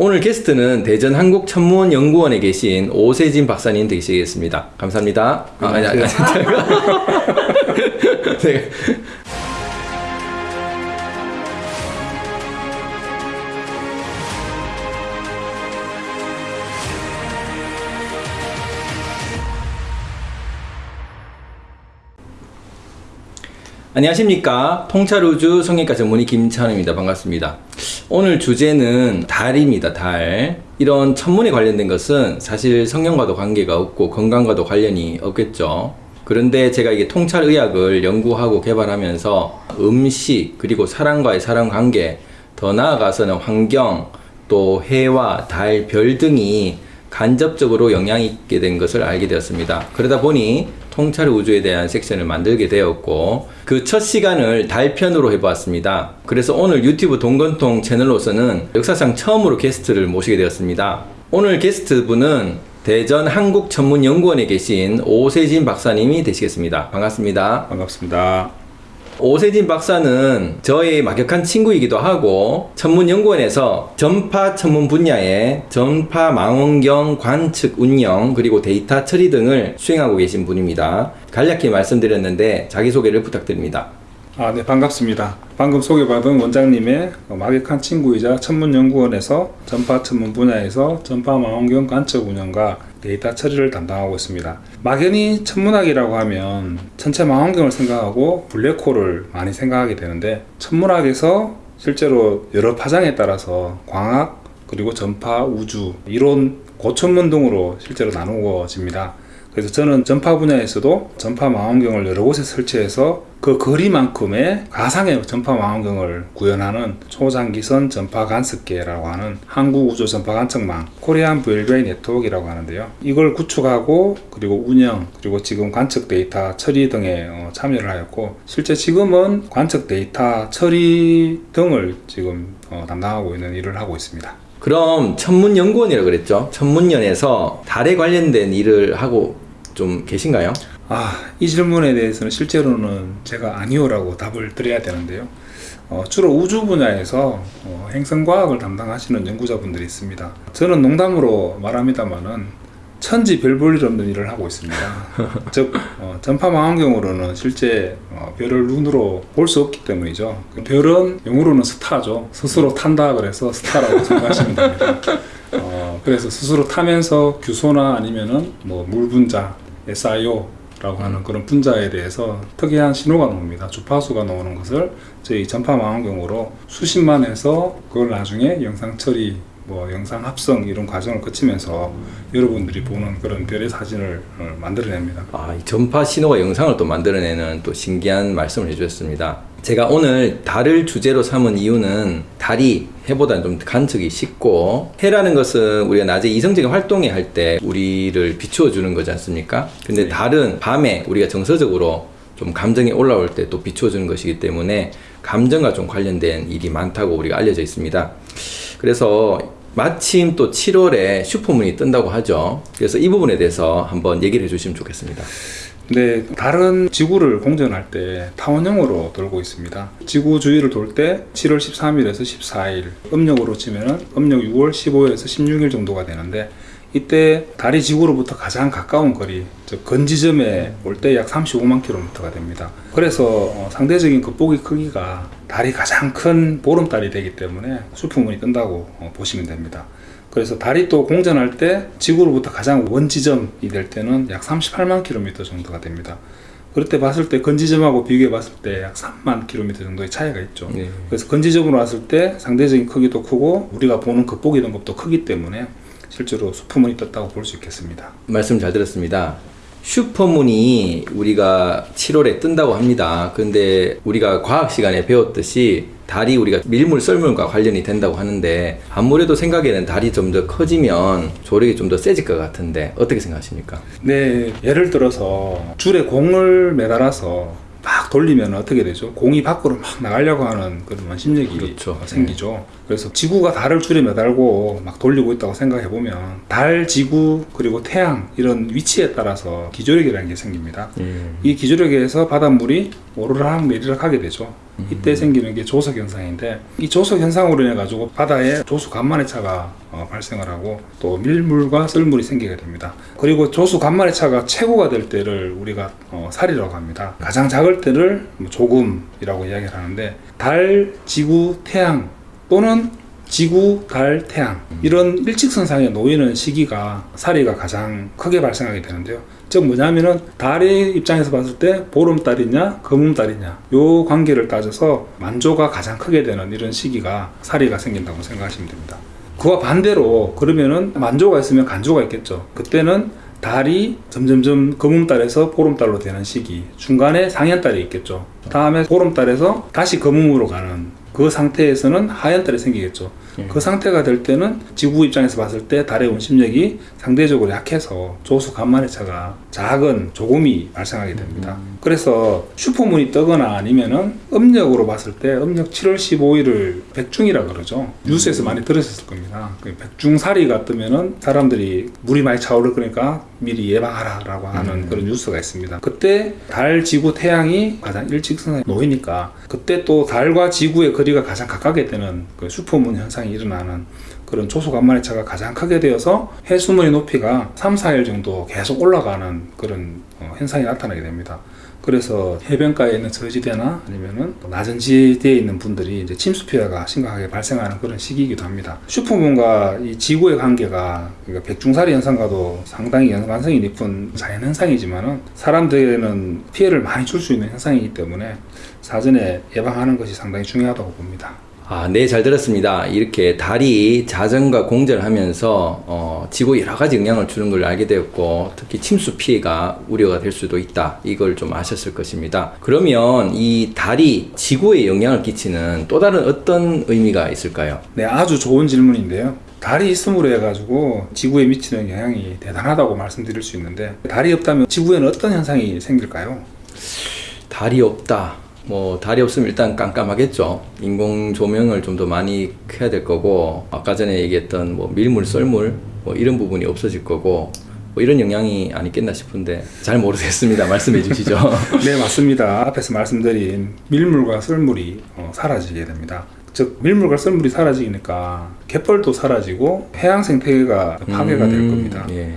오늘 게스트는 대전 한국천문연구원에 계신 오세진 박사님 되시겠습니다. 감사합니다. 아, 아니, 아니, 아니. 네. 안녕하십니까 통찰우주 성형외과 전문의 김찬우입니다 반갑습니다 오늘 주제는 달입니다 달. 이런 천문에 관련된 것은 사실 성형과도 관계가 없고 건강과도 관련이 없겠죠. 그런데 제가 이게 통찰의학을 연구하고 개발하면서 음식 그리고 사람과의 사람 관계 더 나아가서는 환경 또 해와 달, 별 등이 간접적으로 영향이 있게 된 것을 알게 되었습니다. 그러다 보니 통찰 우주에 대한 섹션을 만들게 되었고 그 첫 시간을 달편으로 해보았습니다. 그래서 오늘 유튜브 동건통 채널로서는 역사상 처음으로 게스트를 모시게 되었습니다. 오늘 게스트분은 대전 한국전문연구원에 계신 오세진 박사님이 되시겠습니다. 반갑습니다. 반갑습니다. 오세진 박사는 저의 막역한 친구이기도 하고 천문연구원에서 전파 천문 분야의 전파 망원경 관측 운영 그리고 데이터 처리 등을 수행하고 계신 분입니다. 간략히 말씀드렸는데 자기소개를 부탁드립니다. 아, 네, 반갑습니다. 방금 소개받은 원장님의 막역한 친구이자 천문연구원에서 전파 천문 분야에서 전파 망원경 관측 운영과 데이터 처리를 담당하고 있습니다. 막연히 천문학이라고 하면 천체 망원경을 생각하고 블랙홀을 많이 생각하게 되는데 천문학에서 실제로 여러 파장에 따라서 광학 그리고 전파 우주 이론 고천문 등으로 실제로 나누어집니다. 그래서 저는 전파 분야에서도 전파 망원경을 여러 곳에 설치해서 그 거리만큼의 가상의 전파 망원경을 구현하는 초장기선 전파 간섭계라고 하는 한국 우주 전파 관측망 코리안 VLBI 네트워크라고 하는데요. 이걸 구축하고 그리고 운영 그리고 지금 관측 데이터 처리 등에 어, 참여를 하였고 실제 지금은 관측 데이터 처리 등을 지금 어, 담당하고 있는 일을 하고 있습니다. 그럼 천문연구원이라고 그랬죠? 천문연에서 달에 관련된 일을 하고 좀 계신가요? 아, 이 질문에 대해서는 실제로는 제가 아니오라고 답을 드려야 되는데요. 어, 주로 우주 분야에서 어, 행성과학을 담당하시는 연구자분들이 있습니다. 저는 농담으로 말합니다만은 천지 별볼일 없는 일을 하고 있습니다. 즉 어, 전파 망원경으로는 실제 어, 별을 눈으로 볼 수 없기 때문이죠. 별은 영어로는 스타죠. 스스로 탄다 그래서 스타라고 생각하시면 됩니다. 어, 그래서 스스로 타면서 규소나 아니면은 뭐 물 분자 SIO라고 하는 그런 분자에 대해서 특이한 신호가 나옵니다. 주파수가 나오는 것을 저희 전파 망원경으로 수십만에서 그걸 나중에 영상 처리 뭐 영상 합성 이런 과정을 거치면서 여러분들이 보는 그런 별의 사진을 어, 만들어냅니다. 아, 이 전파 신호가 영상을 또 만들어내는 또 신기한 말씀을 해주셨습니다. 제가 오늘 달을 주제로 삼은 이유는 달이 해보다는 좀 관측이 쉽고 해라는 것은 우리가 낮에 이성적인 활동에 할 때 우리를 비추어 주는 거지 않습니까? 근데 네. 달은 밤에 우리가 정서적으로 좀 감정이 올라올 때 또 비추어 주는 것이기 때문에 감정과 좀 관련된 일이 많다고 우리가 알려져 있습니다. 그래서 마침 또 7월에 슈퍼문이 뜬다고 하죠. 그래서 이 부분에 대해서 한번 얘기를 해 주시면 좋겠습니다. 네, 달은 지구를 공전할 때 타원형으로 돌고 있습니다. 지구 주위를 돌 때 7월 13일에서 14일, 음력으로 치면은 음력 6월 15일에서 16일 정도가 되는데 이때 달이 지구로부터 가장 가까운 거리, 즉 건지점에 올 때 약 35만 킬로미터가 됩니다. 그래서 어, 상대적인 겉보기 크기가 달이 가장 큰 보름달이 되기 때문에 수풍문이 뜬다고 어, 보시면 됩니다. 그래서 달이 또 공전할 때 지구로부터 가장 원지점이 될 때는 약 38만 킬로미터 정도가 됩니다. 그럴 때 봤을 때 건지점하고 비교해 봤을 때 약 3만 킬로미터 정도의 차이가 있죠. 네. 그래서 건지점으로 왔을 때 상대적인 크기도 크고 우리가 보는 겉보기 등급도 크기 때문에 실제로 수풍문이 떴다고 볼 수 있겠습니다. 말씀 잘 들었습니다. 슈퍼문이 우리가 7월에 뜬다고 합니다. 근데 우리가 과학 시간에 배웠듯이 달이 우리가 밀물 썰물과 관련이 된다고 하는데 아무래도 생각에는 달이 좀 더 커지면 조력이 좀 더 세질 것 같은데 어떻게 생각하십니까? 네, 예를 들어서 줄에 공을 매달아서 돌리면 어떻게 되죠? 공이 밖으로 막 나가려고 하는 그런 원심력이 그렇죠. 생기죠. 그래서 지구가 달을 줄에 매달고 막 돌리고 있다고 생각해 보면 달, 지구 그리고 태양 이런 위치에 따라서 기조력이라는 게 생깁니다. 예. 이 기조력에서 바닷물이 오르락 내리락 하게 되죠. 이때 생기는 게 조석 현상인데 이 조석 현상으로 인해 가지고 바다에 조수 간만의 차가 어, 발생을 하고 또 밀물과 썰물이 생기게 됩니다. 그리고 조수 간만의 차가 최고가 될 때를 우리가 어, 살이라고 합니다. 가장 작을 때 를뭐 조금이라고 이야기를 하는데 달, 지구, 태양 또는 지구, 달, 태양 이런 일직선상에 놓이는 시기가 사리가 가장 크게 발생하게 되는데요. 즉 뭐냐면은 달의 입장에서 봤을 때 보름달이냐 금음달이냐 요 관계를 따져서 만조가 가장 크게 되는 이런 시기가 사리가 생긴다고 생각하시면 됩니다. 그와 반대로 그러면은 만조가 있으면 간조가 있겠죠. 그때는 달이 점점점 금음달에서 보름달로 되는 시기 중간에 상현달이 있겠죠. 다음에 보름달에서 다시 금음으로 가는 그 상태에서는 하현달이 생기겠죠. 그 상태가 될 때는 지구 입장에서 봤을 때 달의 원심력이 상대적으로 약해서 조수 간만의 차가 작은 조금이 발생하게 됩니다. 그래서 슈퍼문이 뜨거나 아니면은 음력으로 봤을 때 음력 7월 15일을 백중이라 그러죠. 뉴스에서 많이 들으셨을 겁니다. 그 백중사리가 뜨면은 사람들이 물이 많이 차오를 거니까 미리 예방하라 라고 하는 그런 뉴스가 있습니다. 그때 달, 지구, 태양이 가장 일직선에 놓이니까 그때 또 달과 지구의 거리가 가장 가깝게 되는 그 슈퍼문 현상이 일어나는 그런 조수 간만의 차가 가장 크게 되어서 해수면의 높이가 3, 4일 정도 계속 올라가는 그런 어, 현상이 나타나게 됩니다. 그래서 해변가에 있는 저지대나 아니면은 낮은 지대에 있는 분들이 이제 침수 피해가 심각하게 발생하는 그런 시기이기도 합니다. 슈퍼문과 이 지구의 관계가 그러니까 백중살이 현상과도 상당히 연관성이 깊은 자연 현상이지만은 사람들에게는 피해를 많이 줄 수 있는 현상이기 때문에 사전에 예방하는 것이 상당히 중요하다고 봅니다. 아, 네, 잘 들었습니다. 이렇게 달이 자전과 공전을 하면서 어, 지구에 여러 가지 영향을 주는 걸 알게 되었고 특히 침수 피해가 우려가 될 수도 있다. 이걸 좀 아셨을 것입니다. 그러면 이 달이 지구에 영향을 끼치는 또 다른 어떤 의미가 있을까요? 네, 아주 좋은 질문인데요. 달이 있음으로 해가지고 지구에 미치는 영향이 대단하다고 말씀드릴 수 있는데 달이 없다면 지구에는 어떤 현상이 생길까요? 달이 없다. 뭐 달이 없으면 일단 깜깜하겠죠. 인공 조명을 좀 더 많이 해야 될 거고 아까 전에 얘기했던 뭐 밀물, 썰물 뭐 이런 부분이 없어질 거고 뭐 이런 영향이 아니겠나 싶은데 잘 모르겠습니다. 말씀해 주시죠. 네, 맞습니다. 앞에서 말씀드린 밀물과 썰물이 어, 사라지게 됩니다. 즉 밀물과 썰물이 사라지니까 갯벌도 사라지고 해양 생태계가 파괴가 될 음, 겁니다. 예.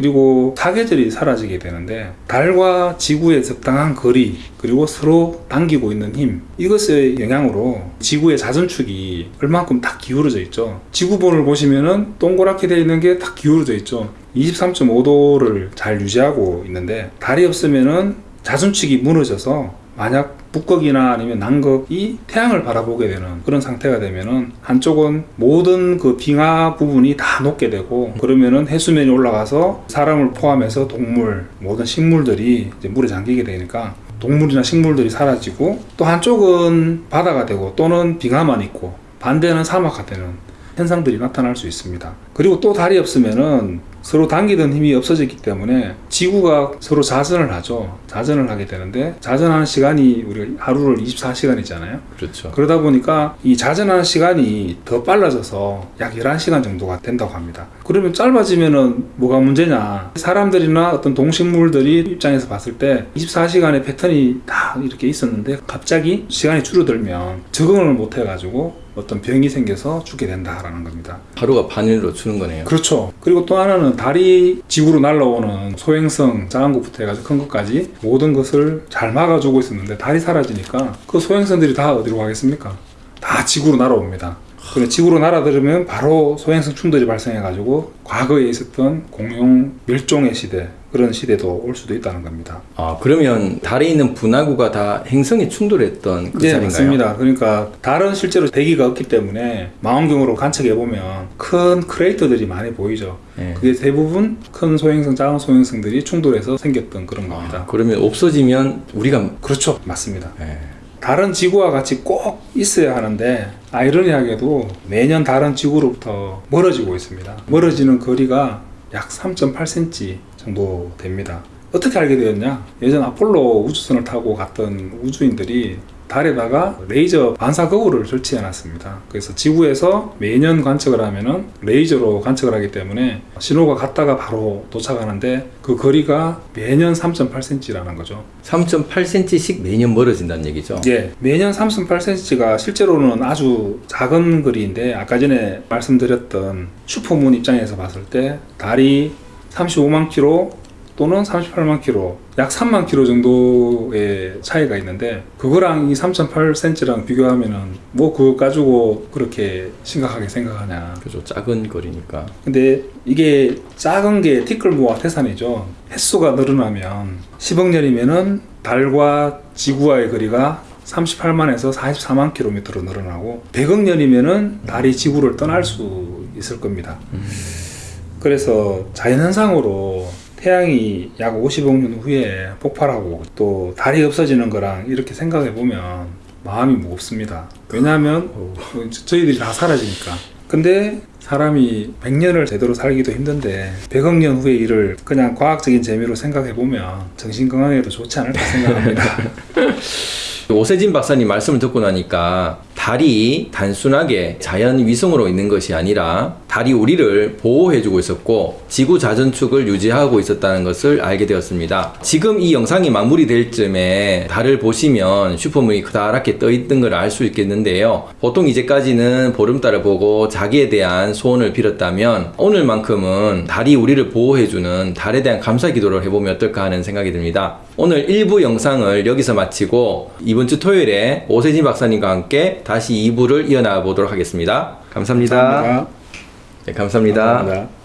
그리고 사계절이 사라지게 되는데 달과 지구의 적당한 거리 그리고 서로 당기고 있는 힘 이것의 영향으로 지구의 자전축이 얼만큼 딱 기울어져 있죠. 지구본을 보시면은 동그랗게 되어 있는 게 딱 기울어져 있죠. 23.5도를 잘 유지하고 있는데 달이 없으면은 자전축이 무너져서 만약 북극이나 아니면 남극이 태양을 바라보게 되는 그런 상태가 되면은 한쪽은 모든 그 빙하 부분이 다 녹게 되고 그러면은 해수면이 올라가서 사람을 포함해서 동물 모든 식물들이 물에 잠기게 되니까 동물이나 식물들이 사라지고 또 한쪽은 바다가 되고 또는 빙하만 있고 반대는 사막화 되는 현상들이 나타날 수 있습니다. 그리고 또 달이 없으면은 서로 당기던 힘이 없어졌기 때문에 지구가 서로 자전을 하죠. 자전을 하게 되는데 자전하는 시간이 우리가 하루를 24시간이잖아요. 그렇죠. 그러다 보니까 이 자전하는 시간이 더 빨라져서 약 11시간 정도가 된다고 합니다. 그러면 짧아지면은 뭐가 문제냐? 사람들이나 어떤 동식물들이 입장에서 봤을 때 24시간의 패턴이 다 이렇게 있었는데 갑자기 시간이 줄어들면 적응을 못 해가지고 어떤 병이 생겨서 죽게 된다라는 겁니다. 하루가 반일로 주는 거네요. 그렇죠. 그리고 또 하나는 달이 지구로 날라오는 소행성 작은 것부터 해가지고 큰 것까지 모든 것을 잘 막아주고 있었는데 달이 사라지니까 그 소행성들이 다 어디로 가겠습니까? 다 지구로 날아옵니다. 그래 지구로 날아들으면 바로 소행성 충돌이 발생해 가지고 과거에 있었던 공룡 멸종의 시대 그런 시대도 올 수도 있다는 겁니다. 아 그러면 달에 있는 분화구가 다 행성에 충돌했던 그 네, 자리인가요? 맞습니다. 그러니까 달은 실제로 대기가 없기 때문에 망원경으로 관측해 보면 큰 크레이터들이 많이 보이죠. 네. 그게 대부분 큰 소행성, 작은 소행성들이 충돌해서 생겼던 그런 겁니다. 아, 그러면 없어지면 우리가 그렇죠, 맞습니다. 예. 달은 지구와 같이 꼭 있어야 하는데 아이러니하게도 매년 달은 지구로부터 멀어지고 있습니다. 멀어지는 거리가 약 3.8cm 정도 됩니다. 어떻게 알게 되었냐? 예전 아폴로 우주선을 타고 갔던 우주인들이 달에다가 레이저 반사 거울을 설치해 놨습니다. 그래서 지구에서 매년 관측을 하면은 레이저로 관측을 하기 때문에 신호가 갔다가 바로 도착하는데 그 거리가 매년 3.8cm라는 거죠. 3.8cm씩 매년 멀어진다는 얘기죠. 예, 매년 3.8cm가 실제로는 아주 작은 거리인데 아까 전에 말씀드렸던 슈퍼문 입장에서 봤을 때 달이 35만 킬로 또는 38만 킬로, 약 3만 킬로 정도의 차이가 있는데 그거랑 이 3.8cm랑 비교하면은 뭐 그거 가지고 그렇게 심각하게 생각하냐. 그죠. 작은 거리니까. 근데 이게 작은 게 티끌모아 태산이죠. 횟수가 늘어나면 10억 년이면은 달과 지구와의 거리가 38만에서 44만 킬로미터로 늘어나고 100억 년이면은 달이 지구를 떠날 수 있을 겁니다. 그래서 자연현상으로 태양이 약 50억 년 후에 폭발하고 또 달이 없어지는 거랑 이렇게 생각해 보면 마음이 무겁습니다. 왜냐하면 뭐 저- 저희들이 다 사라지니까. 근데 사람이 100년을 제대로 살기도 힘든데 100억 년 후의 일을 그냥 과학적인 재미로 생각해 보면 정신 건강에도 좋지 않을까 생각합니다. 오세진 박사님 말씀을 듣고 나니까 달이 단순하게 자연 위성으로 있는 것이 아니라 달이 우리를 보호해주고 있었고 지구 자전축을 유지하고 있었다는 것을 알게 되었습니다. 지금 이 영상이 마무리될 쯤에 달을 보시면 슈퍼문이 그다랗게 떠 있는 걸알 수 있겠는데요. 보통 이제까지는 보름달을 보고 자기에 대한 소원을 빌었다면 오늘만큼은 달이 우리를 보호해주는 달에 대한 감사 기도를 해보면 어떨까 하는 생각이 듭니다. 오늘 1부 영상을 여기서 마치고 이번 주 토요일에 오세진 박사님과 함께 다시 2부를 이어나가 보도록 하겠습니다. 감사합니다. 감사합니다. 네, 감사합니다. 감사합니다.